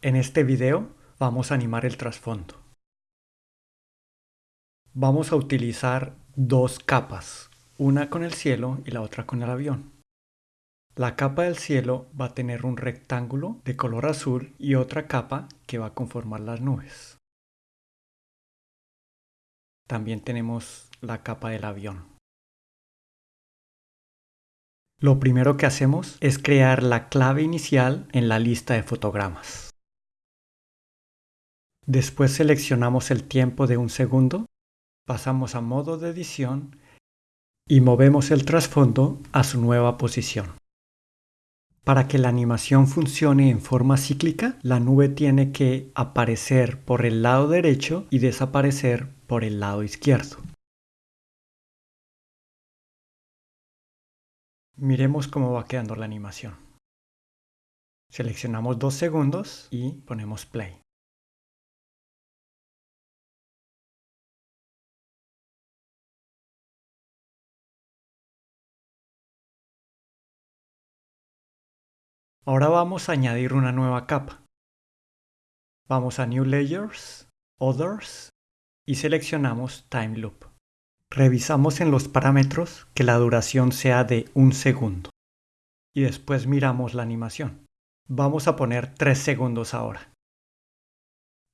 En este video vamos a animar el trasfondo. Vamos a utilizar dos capas, una con el cielo y la otra con el avión. La capa del cielo va a tener un rectángulo de color azul y otra capa que va a conformar las nubes. También tenemos la capa del avión. Lo primero que hacemos es crear la clave inicial en la lista de fotogramas. Después seleccionamos el tiempo de un segundo, pasamos a modo de edición y movemos el trasfondo a su nueva posición. Para que la animación funcione en forma cíclica, la nube tiene que aparecer por el lado derecho y desaparecer por el lado izquierdo. Miremos cómo va quedando la animación. Seleccionamos dos segundos y ponemos play. Ahora vamos a añadir una nueva capa. Vamos a New Layers, Others y seleccionamos Time Loop. Revisamos en los parámetros que la duración sea de un segundo. Y después miramos la animación. Vamos a poner 3 segundos ahora.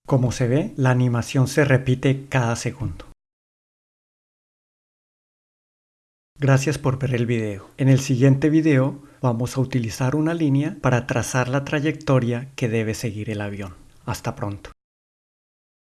Como se ve, la animación se repite cada segundo. Gracias por ver el video. En el siguiente video vamos a utilizar una línea para trazar la trayectoria que debe seguir el avión. Hasta pronto.